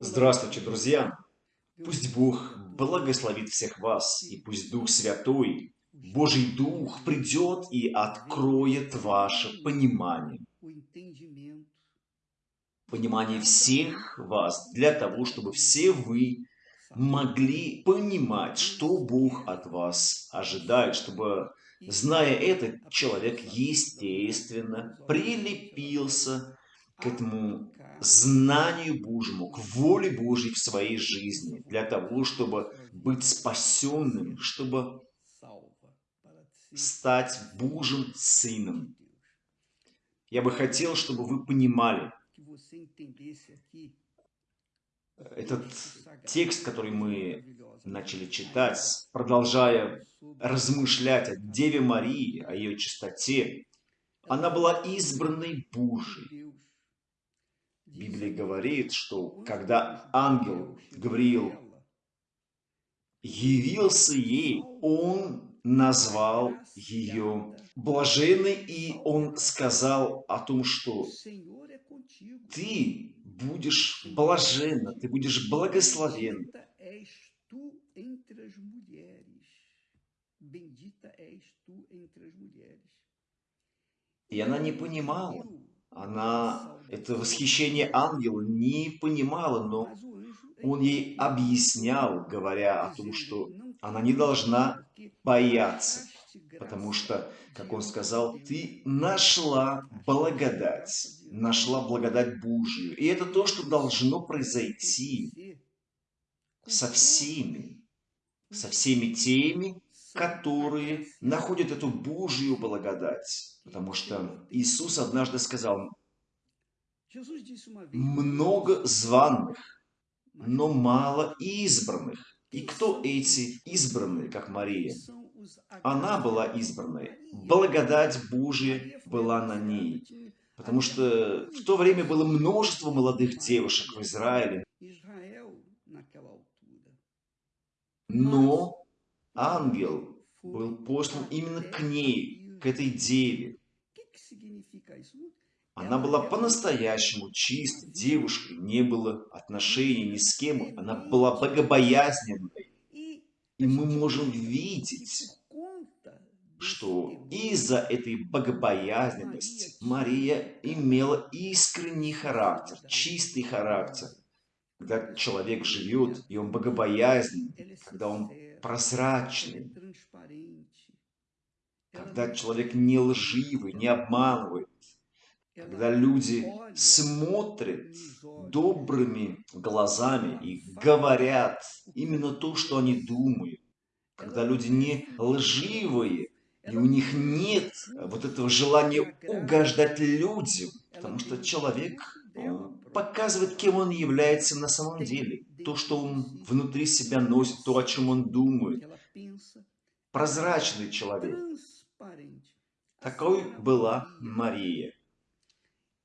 Здравствуйте, друзья! Пусть Бог благословит всех вас, и пусть Дух Святой, Божий Дух, придет и откроет ваше понимание. Понимание всех вас, для того, чтобы все вы могли понимать, что Бог от вас ожидает, чтобы, зная это, человек, естественно, прилепился к этому знанию Божьему, к воле Божьей в своей жизни, для того, чтобы быть спасенным, чтобы стать Божьим Сыном. Я бы хотел, чтобы вы понимали, этот текст, который мы начали читать, продолжая размышлять о Деве Марии, о ее чистоте, она была избранной Божией. Библия говорит, что когда ангел Гавриил явился ей, он назвал ее блаженной, и он сказал о том, что ты будешь блаженна, ты будешь благословен. И она не понимала, она это восхищение ангела не понимала, но он ей объяснял, говоря о том, что она не должна бояться, потому что, как он сказал, ты нашла благодать, нашла благодать Божию. И это то, что должно произойти со всеми, со всеми теми, которые находят эту Божью благодать. Потому что Иисус однажды сказал, много званных, но мало избранных. И кто эти избранные, как Мария? Она была избранной. Благодать Божия была на ней. Потому что в то время было множество молодых девушек в Израиле. Но ангел был послан именно к ней, к этой деве. Она была по-настоящему чистой девушкой, не было отношений ни с кем, она была богобоязненной. И мы можем видеть, что из-за этой богобоязненности Мария имела искренний характер, чистый характер. Когда человек живет, и он богобоязненный, когда он прозрачный, когда человек не лживый, не обманывает, когда люди смотрят добрыми глазами и говорят именно то, что они думают, когда люди не лживые, и у них нет вот этого желания угождать людям, потому что человек показывает, кем он является на самом деле, то, что он внутри себя носит, то, о чем он думает. Прозрачный человек. Такой была Мария.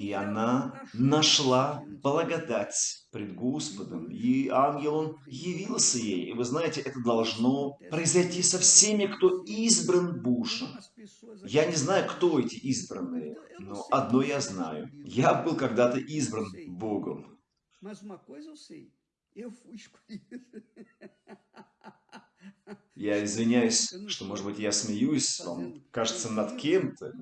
И она нашла благодать пред Господом, и ангел он явился ей. И вы знаете, это должно произойти со всеми, кто избран Божьим. Я не знаю, кто эти избранные, но одно я знаю. Я был когда-то избран Богом. Я извиняюсь, что, может быть, я смеюсь, вам кажется, над кем-то.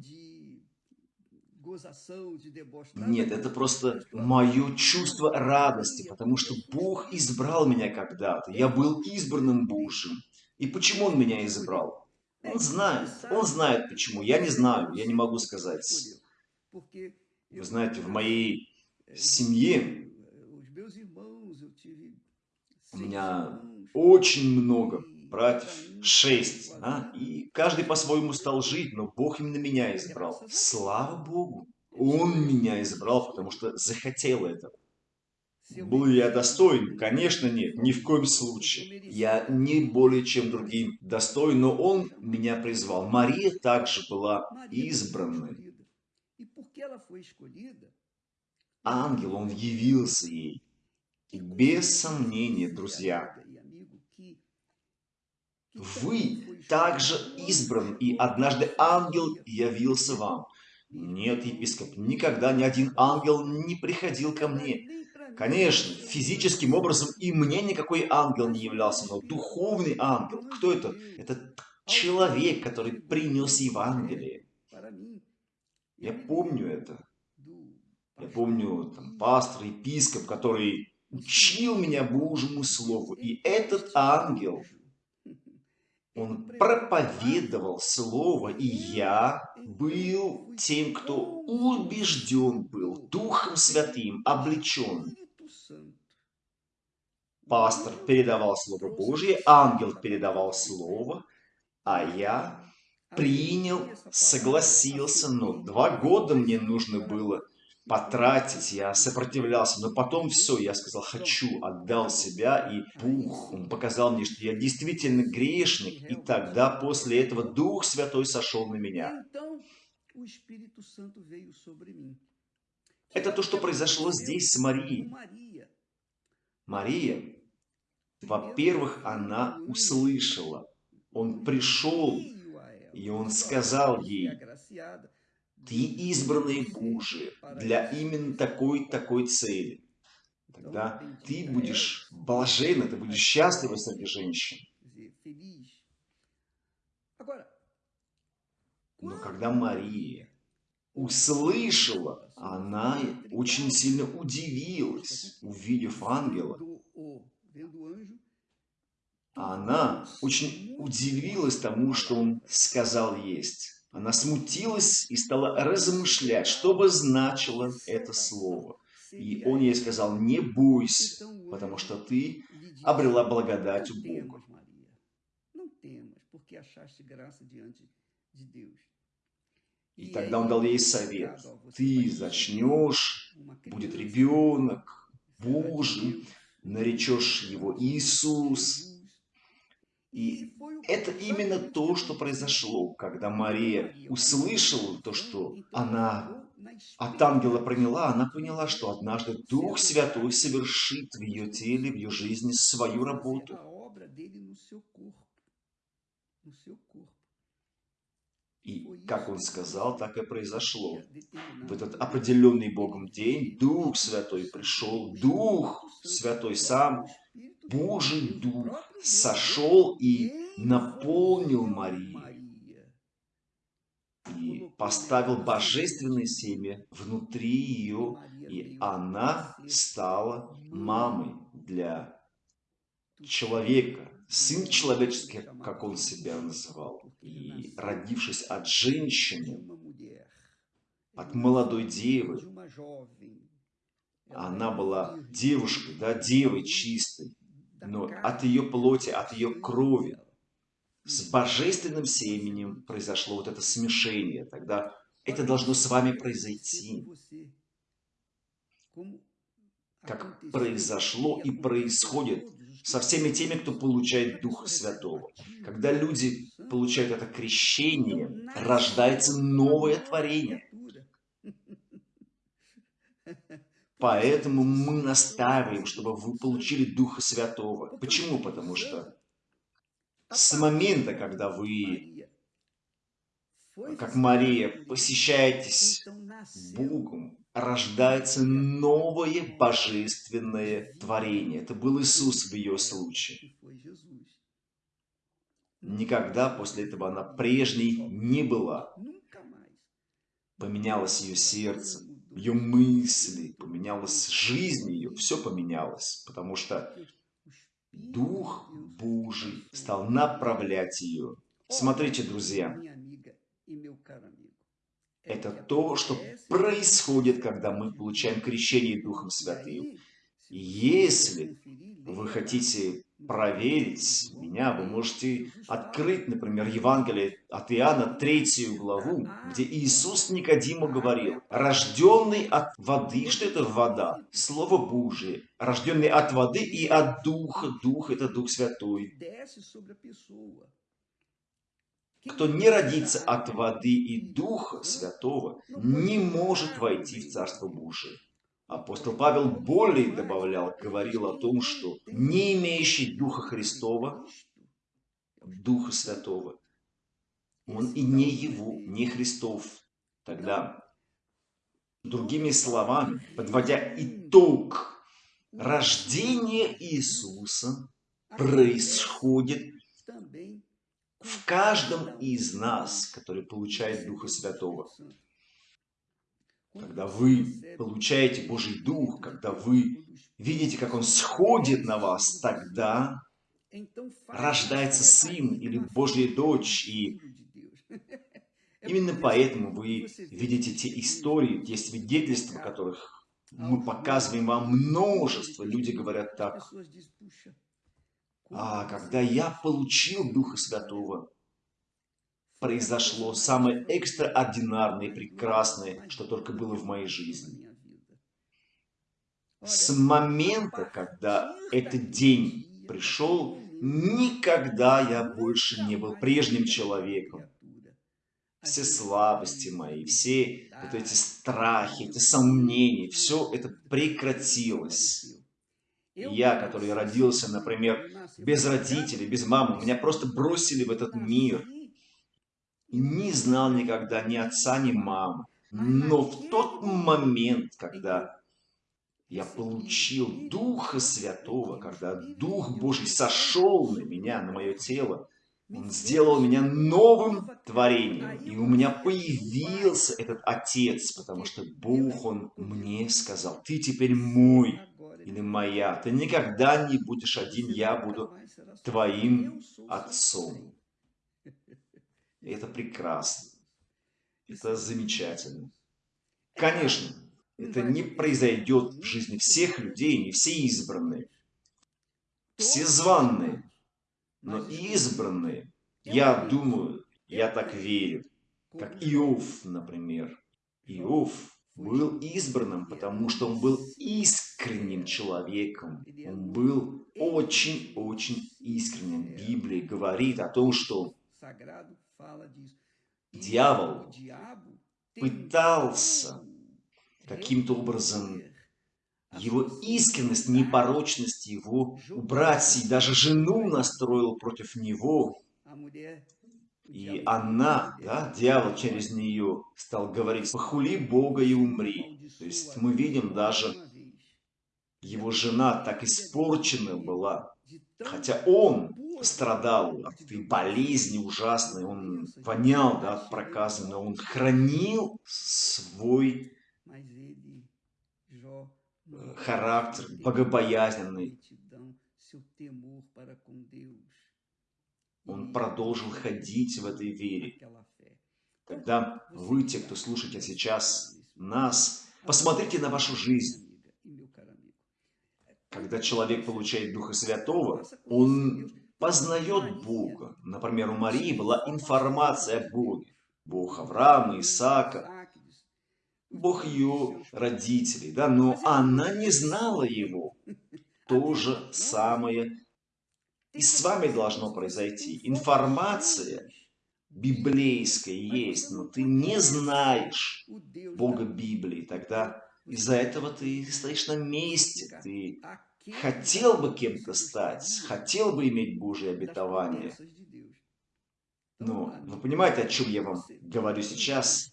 Нет, это просто мое чувство радости, потому что Бог избрал меня когда-то. Я был избранным Божьим. И почему Он меня избрал? Он знает. Он знает почему. Я не знаю. Я не могу сказать. Вы знаете, в моей семье у меня очень много братьев, шесть, а? и каждый по-своему стал жить, но Бог именно меня избрал. Слава Богу! Он меня избрал, потому что захотел этого. Был я достоин? Конечно, нет, ни в коем случае. Я не более чем другим достоин, но Он меня призвал. Мария также была избранной. Ангел, он явился ей. И без сомнения, друзья, вы также избран, и однажды ангел явился вам. Нет, епископ, никогда ни один ангел не приходил ко мне. Конечно, физическим образом и мне никакой ангел не являлся, но духовный ангел. Кто это? Это человек, который принес Евангелие. Я помню это. Я помню там, пастор, епископ, который учил меня Божьему Слову. И этот ангел, он проповедовал Слово, и я был тем, кто убежден был, Духом Святым, облечен. Пастор передавал Слово Божье, ангел передавал Слово, а я принял, согласился, но два года мне нужно было потратить, я сопротивлялся, но потом все, я сказал, хочу, отдал себя, и Бух, он показал мне, что я действительно грешник, и тогда после этого Дух Святой сошел на меня. Это то, что произошло здесь с Марией. Мария, во-первых, она услышала, он пришел, и он сказал ей, ты избранный Божий для именно такой-такой цели. Тогда ты будешь блаженна, ты будешь счастлива среди женщин. Но когда Мария услышала, она очень сильно удивилась, увидев ангела. Она очень удивилась тому, что он сказал есть. Она смутилась и стала размышлять, что бы значило это слово. И он ей сказал, не бойся, потому что ты обрела благодать у Бога. И тогда он дал ей совет. Ты зачнешь, будет ребенок Божий, наречешь его Иисус, и это именно то, что произошло, когда Мария услышала то, что она от ангела приняла, она поняла, что однажды Дух Святой совершит в ее теле, в ее жизни свою работу. И, как он сказал, так и произошло. В этот определенный Богом день Дух Святой пришел, Дух Святой сам, Божий Дух сошел и наполнил Марию. И поставил божественное семя внутри ее, и она стала мамой для человека, сын человеческий, как он себя называл, и родившись от женщины, от молодой девы, она была девушкой, да, девой чистой, но от ее плоти, от ее крови, с божественным семенем произошло вот это смешение. Тогда это должно с вами произойти. Как произошло и происходит со всеми теми, кто получает Духа Святого. Когда люди получают это крещение, рождается новое творение. Поэтому мы настаиваем, чтобы вы получили Духа Святого. Почему? Потому что с момента, когда вы, как Мария, посещаетесь Богом, рождается новое божественное творение. Это был Иисус в ее случае. Никогда после этого она прежней не была. Поменялось ее сердце, ее мысли, поменялась жизнь ее, все поменялось, потому что Дух Божий стал направлять ее. Смотрите, друзья, это то, что происходит, когда мы получаем крещение Духом Святым. Если вы хотите проверить меня, вы можете открыть, например, Евангелие от Иоанна, третью главу, где Иисус Никодиму говорил, рожденный от воды, что это вода? Слово Божие. Рожденный от воды и от Духа. Дух – это Дух Святой. Кто не родится от воды и Духа Святого, не может войти в Царство Божие. Апостол Павел более добавлял, говорил о том, что не имеющий Духа Христова, Духа Святого, он и не его, не Христов. Тогда, другими словами, подводя итог рождение Иисуса происходит в каждом из нас, который получает Духа Святого. Когда вы получаете Божий Дух, когда вы видите, как Он сходит на вас, тогда рождается Сын или Божья дочь, и именно поэтому вы видите те истории, те свидетельства, которых мы показываем вам множество. Люди говорят так, а когда я получил Духа Святого, произошло самое экстраординарное и прекрасное, что только было в моей жизни. С момента, когда этот день пришел, никогда я больше не был прежним человеком. Все слабости мои, все вот эти страхи, эти сомнения, все это прекратилось. Я, который родился, например, без родителей, без мамы, меня просто бросили в этот мир. Не знал никогда ни отца, ни мамы. Но в тот момент, когда я получил Духа Святого, когда Дух Божий сошел на меня, на мое тело, Он сделал меня новым творением. И у меня появился этот Отец, потому что Бог, Он мне сказал, ты теперь мой или моя. Ты никогда не будешь один, я буду твоим отцом. Это прекрасно. Это замечательно. Конечно, это не произойдет в жизни всех людей, не все избранные. Все званные, но избранные, я думаю, я так верю, как Иов, например. Иов был избранным, потому что он был искренним человеком. Он был очень-очень искренним. Библия говорит о том, что дьявол пытался каким-то образом его искренность, непорочность его убрать, и даже жену настроил против него. И она, да, дьявол через нее стал говорить, похули Бога и умри. То есть мы видим даже, его жена так испорчена была, хотя он страдал от этой болезни ужасной, он вонял да, от проказа, но он хранил свой характер богобоязненный. Он продолжил ходить в этой вере. Когда вы, те, кто слушаете сейчас нас, посмотрите на вашу жизнь. Когда человек получает Духа Святого, он познает Бога. Например, у Марии была информация о Боге. Бог Авраама, Исаака, Бог ее родителей, да, но она не знала его. То же самое и с вами должно произойти. Информация библейская есть, но ты не знаешь Бога Библии, тогда из-за этого ты стоишь на месте, ты хотел бы кем-то стать, хотел бы иметь Божье обетование. Но вы понимаете, о чем я вам говорю сейчас?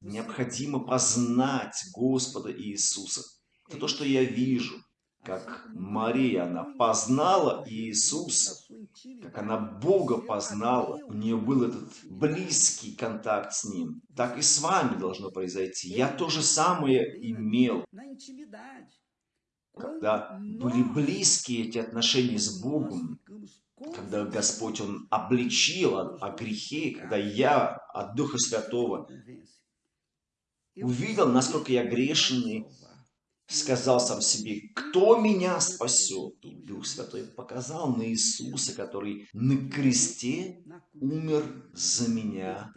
Необходимо познать Господа Иисуса. Это то, что я вижу как Мария, она познала Иисуса, как она Бога познала, у нее был этот близкий контакт с Ним, так и с вами должно произойти. Я то же самое имел, когда были близкие эти отношения с Богом, когда Господь Он обличил о, о грехе, когда я от Духа Святого увидел, насколько я грешный, сказал сам себе, кто меня спасет? И Дух Святой показал на Иисуса, который на кресте умер за меня.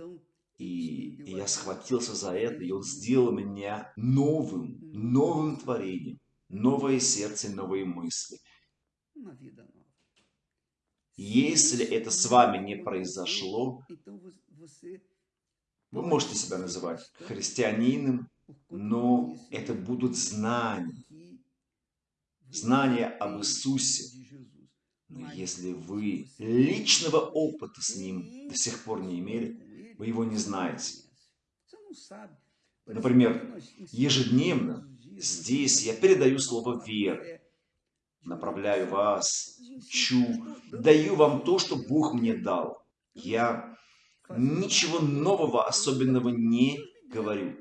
И я схватился за это, и Он сделал меня новым, новым творением, новое сердце, новые мысли. Если это с вами не произошло, вы можете себя называть христианином, но это будут знания. Знания об Иисусе. Но если вы личного опыта с Ним до сих пор не имели, вы Его не знаете. Например, ежедневно здесь я передаю слово веры, направляю вас, чу, даю вам то, что Бог мне дал. Я ничего нового, особенного не говорю.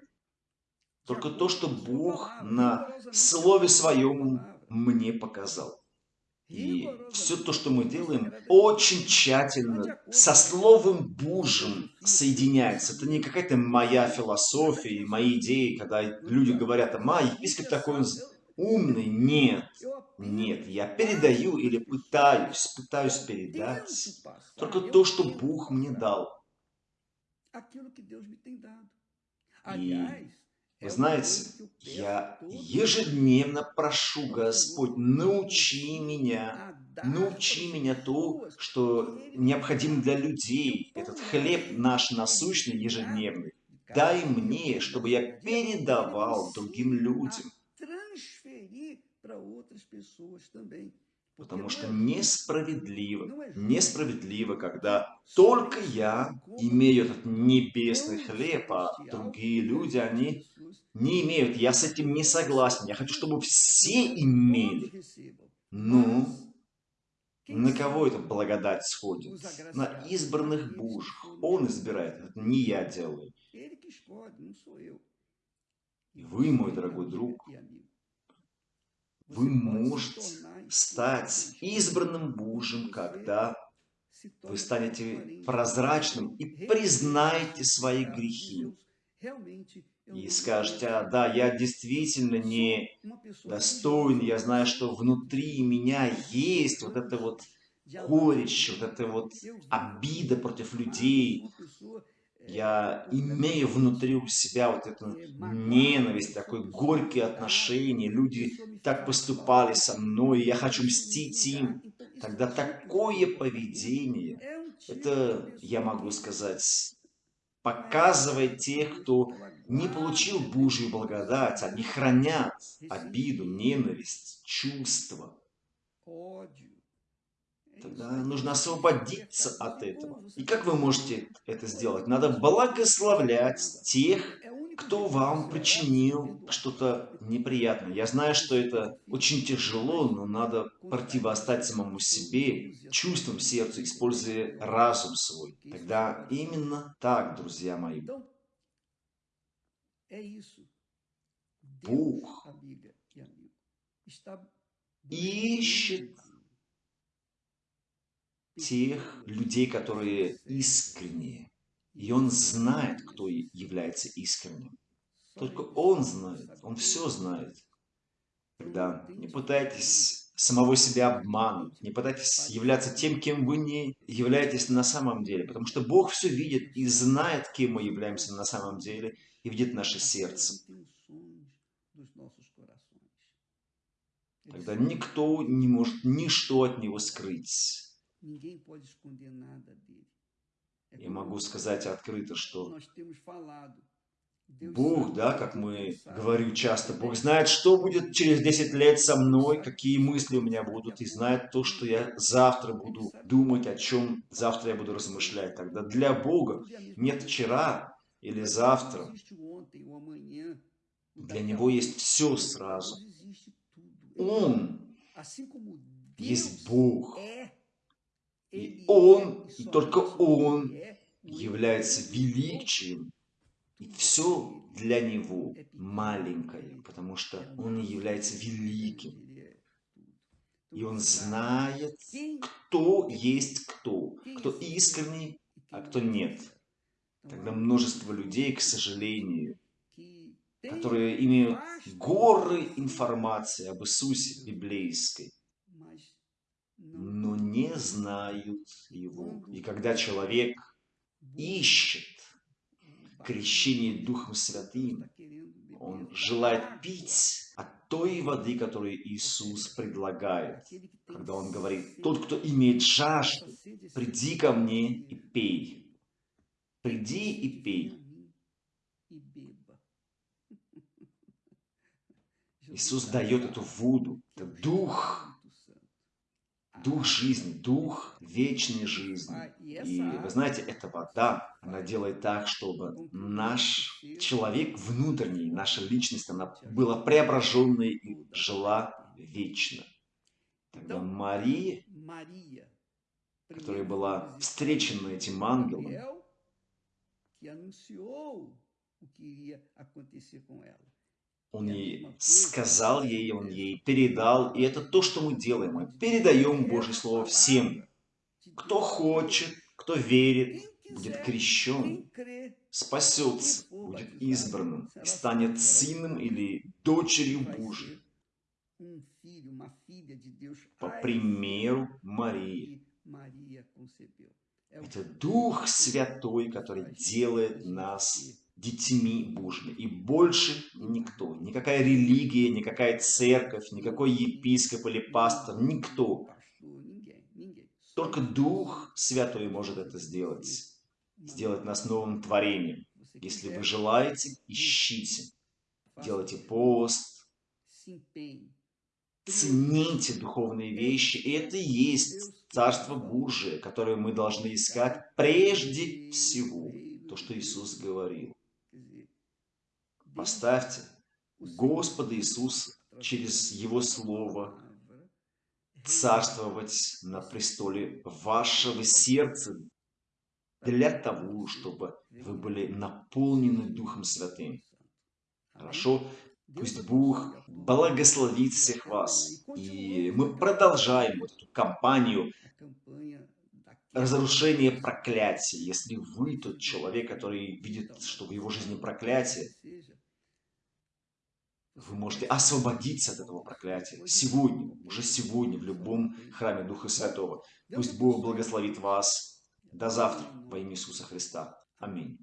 Только то, что Бог на Слове Своем мне показал. И все то, что мы делаем, очень тщательно со Словом Божьим соединяется. Это не какая-то моя философия, мои идеи, когда люди говорят, а епископ такой умный. Нет, нет, я передаю или пытаюсь, пытаюсь передать только то, что Бог мне дал. И вы знаете, я ежедневно прошу, Господь, научи меня, научи меня то, что необходимо для людей, этот хлеб наш насущный ежедневный. Дай мне, чтобы я передавал другим людям. Потому что несправедливо, несправедливо, когда только я имею этот небесный хлеб, а другие люди, они не имеют. Я с этим не согласен. Я хочу, чтобы все имели. Ну, на кого эта благодать сходит? На избранных Божьих. Он избирает. Это не я делаю. И вы, мой дорогой друг, вы можете стать избранным Божьим, когда вы станете прозрачным и признаете свои грехи. И скажете, а, да, я действительно не достоин, я знаю, что внутри меня есть вот это вот горечь, вот эта вот обида против людей, я имею внутри у себя вот эту ненависть, такое горькие отношения, люди так поступали со мной, я хочу мстить им, тогда такое поведение, это, я могу сказать, показывает тех, кто не получил Божью благодать, они хранят обиду, ненависть, чувства. Тогда нужно освободиться от этого. И как вы можете это сделать? Надо благословлять тех, кто вам причинил что-то неприятное. Я знаю, что это очень тяжело, но надо противостать самому себе, чувствам сердца, используя разум свой. Тогда именно так, друзья мои. Бог ищет тех людей, которые искренние. И он знает, кто является искренним. Только он знает, он все знает. Тогда не пытайтесь самого себя обмануть, не пытайтесь являться тем, кем вы не являетесь на самом деле, потому что Бог все видит и знает, кем мы являемся на самом деле, и видит наше сердце. Тогда никто не может ничто от него скрыть. Я могу сказать открыто, что Бог, да, как мы говорим часто, Бог знает, что будет через 10 лет со мной, какие мысли у меня будут, и знает то, что я завтра буду думать, о чем завтра я буду размышлять. Тогда для Бога нет вчера или завтра. Для Него есть все сразу. Он есть Бог. И Он, и только Он является величием. И все для Него маленькое, потому что Он является великим. И Он знает, кто есть кто, кто искренний, а кто нет. Тогда множество людей, к сожалению, которые имеют горы информации об Иисусе библейской, но не знают Его. И когда человек ищет крещение Духом Святым, он желает пить от той воды, которую Иисус предлагает, когда Он говорит, «Тот, кто имеет жажду, приди ко мне и пей». Приди и пей. Иисус дает эту воду, это Дух, Дух жизни, Дух вечной жизни. И вы знаете, эта вода, она делает так, чтобы наш человек внутренний, наша личность, она была преображенной и жила вечно. Тогда Мария, которая была встречена этим ангелом, он ей сказал ей, он ей передал. И это то, что мы делаем. Мы передаем Божье Слово всем. Кто хочет, кто верит, будет крещен, спасется, будет избранным, и станет сыном или дочерью Божьей. По примеру Марии. Это Дух Святой, который делает нас детьми Божьими. И больше никто, никакая религия, никакая церковь, никакой епископ или пастор, никто. Только Дух Святой может это сделать. Сделать нас новым творением. Если вы желаете, ищите. Делайте пост. Цените духовные вещи. И это и есть Царство Божие, которое мы должны искать прежде всего. То, что Иисус говорил. Поставьте Господа Иисуса через Его Слово царствовать на престоле вашего сердца для того, чтобы вы были наполнены Духом Святым. Хорошо? Пусть Бог благословит всех вас. И мы продолжаем вот эту кампанию разрушения проклятия. Если вы тот человек, который видит, что в его жизни проклятие, вы можете освободиться от этого проклятия сегодня, уже сегодня, в любом храме Духа Святого. Пусть Бог благословит вас. До завтра во имя Иисуса Христа. Аминь.